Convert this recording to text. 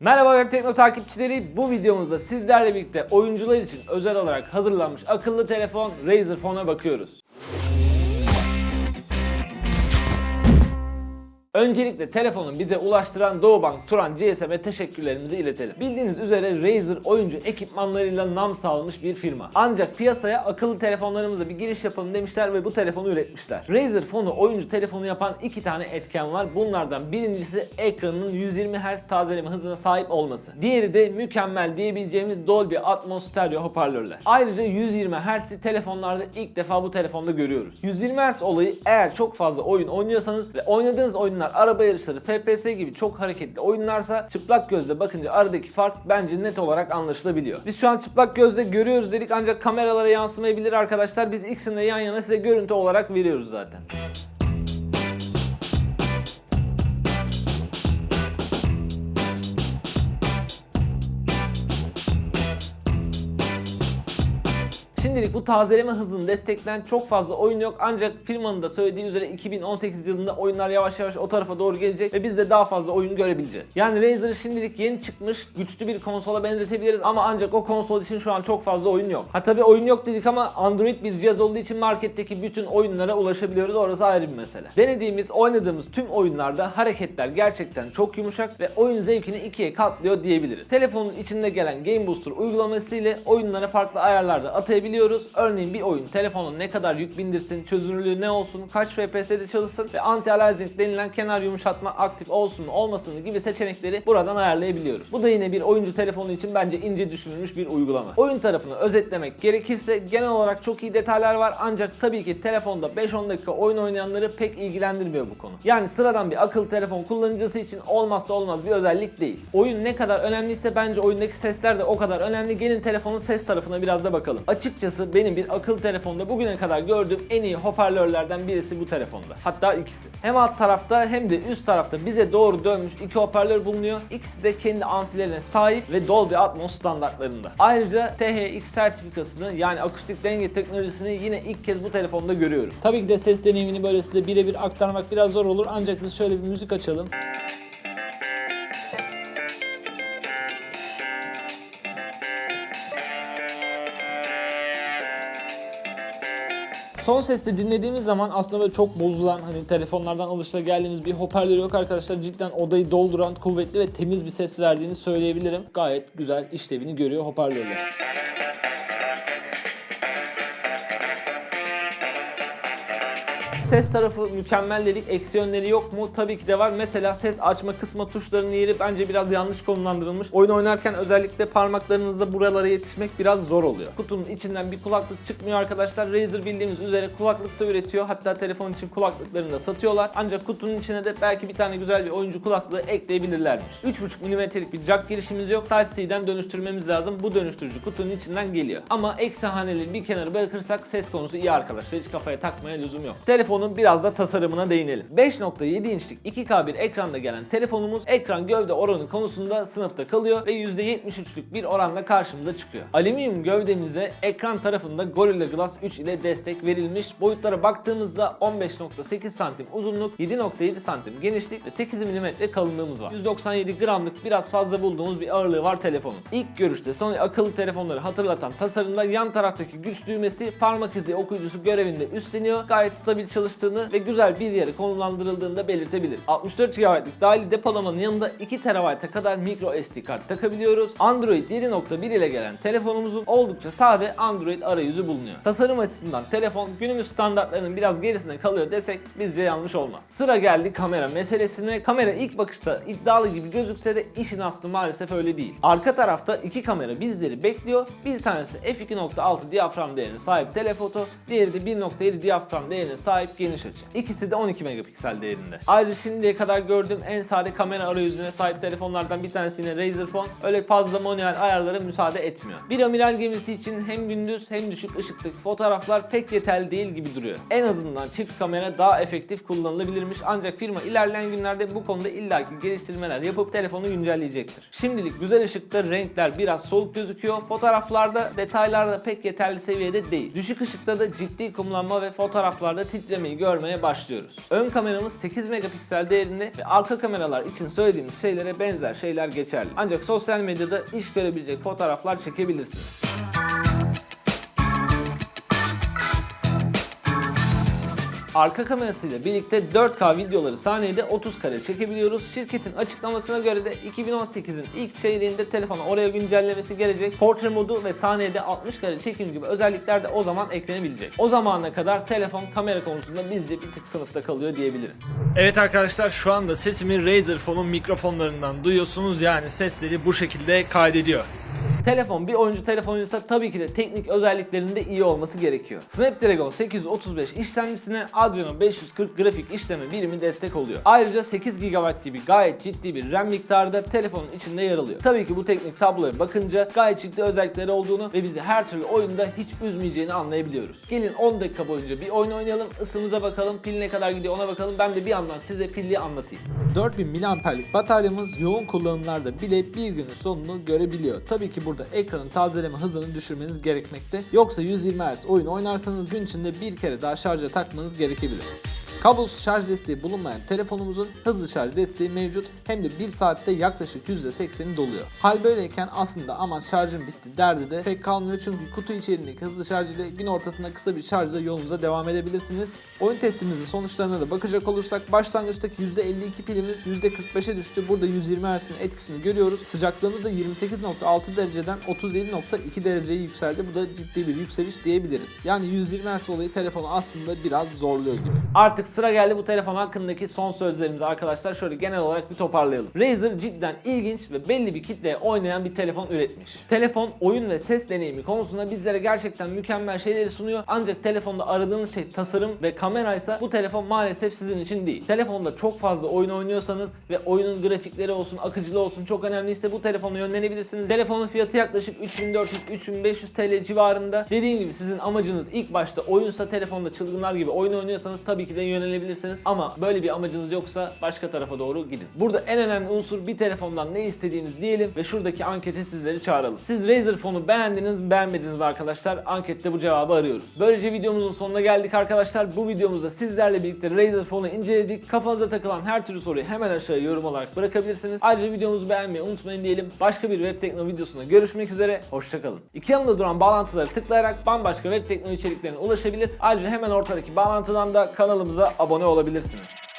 Merhaba Web Tekno takipçileri. Bu videomuzda sizlerle birlikte oyuncular için özel olarak hazırlanmış akıllı telefon Razer Phone'a bakıyoruz. Öncelikle telefonu bize ulaştıran Doğubank Turan GSM'e teşekkürlerimizi iletelim. Bildiğiniz üzere Razer oyuncu ekipmanlarıyla nam salmış bir firma. Ancak piyasaya akıllı telefonlarımıza bir giriş yapalım demişler ve bu telefonu üretmişler. Razer Phone'u oyuncu telefonu yapan iki tane etken var. Bunlardan birincisi ekranının 120 Hz tazeleme hızına sahip olması. Diğeri de mükemmel diyebileceğimiz Dolby Atmos stereo hoparlörler. Ayrıca 120 Hz'i telefonlarda ilk defa bu telefonda görüyoruz. 120 Hz olayı eğer çok fazla oyun oynuyorsanız ve oynadığınız oyunlar araba yarışları, FPS gibi çok hareketli oyunlarsa çıplak gözle bakınca aradaki fark bence net olarak anlaşılabiliyor. Biz şu an çıplak gözle görüyoruz dedik ancak kameralara yansımayabilir arkadaşlar. Biz ikisini yan yana size görüntü olarak veriyoruz zaten. Şimdilik bu tazeleme hızını destekleyen çok fazla oyun yok ancak firmanın da söylediği üzere 2018 yılında oyunlar yavaş yavaş o tarafa doğru gelecek ve biz de daha fazla oyun görebileceğiz. Yani Razer'ı şimdilik yeni çıkmış güçlü bir konsola benzetebiliriz ama ancak o konsol için şu an çok fazla oyun yok. Ha tabi oyun yok dedik ama Android bir cihaz olduğu için marketteki bütün oyunlara ulaşabiliyoruz orası ayrı bir mesele. Denediğimiz, oynadığımız tüm oyunlarda hareketler gerçekten çok yumuşak ve oyun zevkini ikiye katlıyor diyebiliriz. Telefonun içinde gelen Game Booster uygulaması ile oyunlara farklı ayarlarda atayabiliyoruz. Örneğin bir oyun telefona ne kadar yük bindirsin, çözünürlüğü ne olsun, kaç FPS'de çalışsın ve anti-aliasing denilen kenar yumuşatma aktif olsun mu olmasın mı gibi seçenekleri buradan ayarlayabiliyoruz. Bu da yine bir oyuncu telefonu için bence ince düşünülmüş bir uygulama. Oyun tarafını özetlemek gerekirse genel olarak çok iyi detaylar var ancak tabii ki telefonda 5-10 dakika oyun oynayanları pek ilgilendirmiyor bu konu. Yani sıradan bir akıllı telefon kullanıcısı için olmazsa olmaz bir özellik değil. Oyun ne kadar önemliyse bence oyundaki sesler de o kadar önemli. Gelin telefonun ses tarafına biraz da bakalım. Açıkçası benim bir akıllı telefonda bugüne kadar gördüğüm en iyi hoparlörlerden birisi bu telefonda. Hatta ikisi. Hem alt tarafta hem de üst tarafta bize doğru dönmüş iki hoparlör bulunuyor. İkisi de kendi amfilerine sahip ve Dolby Atmos standartlarında. Ayrıca THX sertifikasını yani akustik denge teknolojisini yine ilk kez bu telefonda görüyoruz. Tabii ki de ses deneyimini böyle size birebir aktarmak biraz zor olur ancak biz şöyle bir müzik açalım. Son seste dinlediğimiz zaman aslında böyle çok bozulan hani telefonlardan alışılageldiğimiz bir hoparlör yok arkadaşlar. Cidden odayı dolduran kuvvetli ve temiz bir ses verdiğini söyleyebilirim. Gayet güzel işlevini görüyor hoparlörler. Ses tarafı mükemmel dedik. Eksi yönleri yok mu? Tabii ki de var. Mesela ses açma kısma tuşlarının yeri bence biraz yanlış konumlandırılmış. Oyun oynarken özellikle parmaklarınızla buralara yetişmek biraz zor oluyor. Kutunun içinden bir kulaklık çıkmıyor arkadaşlar. Razer bildiğimiz üzere kulaklık da üretiyor. Hatta telefon için kulaklıklarını da satıyorlar. Ancak kutunun içine de belki bir tane güzel bir oyuncu kulaklığı ekleyebilirlermiş. 3.5 mm'lik bir jack girişimiz yok. Type-C'den dönüştürmemiz lazım. Bu dönüştürücü kutunun içinden geliyor. Ama eksi haneleri bir kenara bırakırsak ses konusu iyi arkadaşlar. Hiç kafaya takmaya lüzum yok. Telefonun biraz da tasarımına değinelim. 5.7 inçlik 2K bir ekranda gelen telefonumuz ekran gövde oranı konusunda sınıfta kalıyor ve %73'lük bir oranla karşımıza çıkıyor. Alüminyum gövdemize ekran tarafında Gorilla Glass 3 ile destek verilmiş. Boyutlara baktığımızda 15.8 santim uzunluk, 7.7 santim genişlik ve 8 mm kalınlığımız var. 197 gramlık biraz fazla bulduğumuz bir ağırlığı var telefonun. İlk görüşte Sony akıllı telefonları hatırlatan tasarımda yan taraftaki güç düğmesi parmak izi okuyucusu görevinde üstleniyor. Gayet stabil çalıştığını ve güzel bir yere konumlandırıldığını da belirtebilir. 64 GB'lık dahili depolamanın yanında 2 TB'a kadar micro SD kart takabiliyoruz. Android 7.1 ile gelen telefonumuzun oldukça sade Android arayüzü bulunuyor. Tasarım açısından telefon günümüz standartlarının biraz gerisinde kalıyor desek bizce yanlış olmaz. Sıra geldi kamera meselesine. Kamera ilk bakışta iddialı gibi gözükse de işin aslı maalesef öyle değil. Arka tarafta iki kamera bizleri bekliyor. Bir tanesi f2.6 diyafram değerine sahip telefoto, diğeri de 1.7 diyafram değerine sahip geniş açı. İkisi de 12 megapiksel değerinde. Ayrıca şimdiye kadar gördüğüm en sade kamera arayüzüne sahip telefonlardan bir tanesi yine Razer Phone. Öyle fazla manuel ayarlara müsaade etmiyor. Bir amiral gemisi için hem gündüz hem düşük ışıktaki fotoğraflar pek yeterli değil gibi duruyor. En azından çift kamera daha efektif kullanılabilirmiş ancak firma ilerleyen günlerde bu konuda illaki geliştirmeler yapıp telefonu güncelleyecektir. Şimdilik güzel ışıkta renkler biraz soluk gözüküyor. Fotoğraflarda detaylarda pek yeterli seviyede değil. Düşük ışıkta da ciddi kumlanma ve fotoğraflarda titreme incelemeyi görmeye başlıyoruz. Ön kameramız 8 megapiksel değerinde ve arka kameralar için söylediğimiz şeylere benzer şeyler geçerli. Ancak sosyal medyada iş görebilecek fotoğraflar çekebilirsiniz. Arka kamerasıyla birlikte 4K videoları saniyede 30 kare çekebiliyoruz. Şirketin açıklamasına göre de 2018'in ilk çeyreğinde telefona oraya güncellemesi gelecek. Portre modu ve saniyede 60 kare çekim gibi özellikler de o zaman eklenebilecek. O zamana kadar telefon kamera konusunda bizce bir tık sınıfta kalıyor diyebiliriz. Evet arkadaşlar şu anda sesimi Razer Phone'un mikrofonlarından duyuyorsunuz. Yani sesleri bu şekilde kaydediyor. Telefon bir oyuncu telefonuysa tabii ki de teknik özelliklerinde iyi olması gerekiyor. Snapdragon 835 işlemcisine Adreno 540 grafik işleme birimi destek oluyor. Ayrıca 8 GB gibi gayet ciddi bir RAM miktarı da telefonun içinde yer alıyor. Tabii ki bu teknik tabloya bakınca gayet ciddi özellikleri olduğunu ve bizi her türlü oyunda hiç üzmeyeceğini anlayabiliyoruz. Gelin 10 dakika boyunca bir oyun oynayalım, ısımıza bakalım, pil ne kadar gidiyor ona bakalım. Ben de bir yandan size pilli anlatayım. 4000 mAh'lik bataryamız yoğun kullanımlarda bile bir günün sonunu görebiliyor. Tabii ki burada ekranın tazeleme hızını düşürmeniz gerekmekte. Yoksa 120 Hz oyun oynarsanız gün içinde bir kere daha şarja takmanız gerekebilir. Kablosuz şarj desteği bulunmayan telefonumuzun hızlı şarj desteği mevcut hem de 1 saatte yaklaşık %80'i doluyor. Hal böyleyken aslında aman şarjım bitti derdi de pek kalmıyor çünkü kutu içerisindeki hızlı şarj ile gün ortasında kısa bir şarjla yolunuza devam edebilirsiniz. Oyun testimizin sonuçlarına da bakacak olursak başlangıçtaki %52 pilimiz %45'e düştü. Burada 120 Hz'in etkisini görüyoruz. Sıcaklığımız da 28.6 dereceden 37.2 dereceye yükseldi. Bu da ciddi bir yükseliş diyebiliriz. Yani 120 Hz olayı telefonu aslında biraz zorluyor gibi. Artık sıra geldi bu telefon hakkındaki son sözlerimize arkadaşlar. Şöyle genel olarak bir toparlayalım. Razer cidden ilginç ve belli bir kitleye oynayan bir telefon üretmiş. Telefon oyun ve ses deneyimi konusunda bizlere gerçekten mükemmel şeyleri sunuyor. Ancak telefonda aradığınız şey tasarım ve kameraysa bu telefon maalesef sizin için değil. Telefonda çok fazla oyun oynuyorsanız ve oyunun grafikleri olsun, akıcılığı olsun çok önemliyse bu telefona yönlenebilirsiniz. Telefonun fiyatı yaklaşık 3400-3500 TL civarında. Dediğim gibi sizin amacınız ilk başta oyunsa telefonda çılgınlar gibi oyun oynuyorsanız tabii ki de yönelebilirsiniz. Ama böyle bir amacınız yoksa başka tarafa doğru gidin. Burada en önemli unsur bir telefondan ne istediğiniz diyelim ve şuradaki ankete sizleri çağıralım. Siz Razer Phone'u beğendiniz mi beğenmediniz mi arkadaşlar? Ankette bu cevabı arıyoruz. Böylece videomuzun sonuna geldik arkadaşlar. Bu videomuzda sizlerle birlikte Razer Phone'u inceledik. Kafanıza takılan her türlü soruyu hemen aşağıya yorum olarak bırakabilirsiniz. Ayrıca videomuzu beğenmeyi unutmayın diyelim. Başka bir web tekno videosunda görüşmek üzere. Hoşçakalın. İki yanında duran bağlantıları tıklayarak bambaşka web tekno içeriklerine ulaşabilir. Ayrıca hemen ortadaki bağlantıdan da abone olabilirsiniz.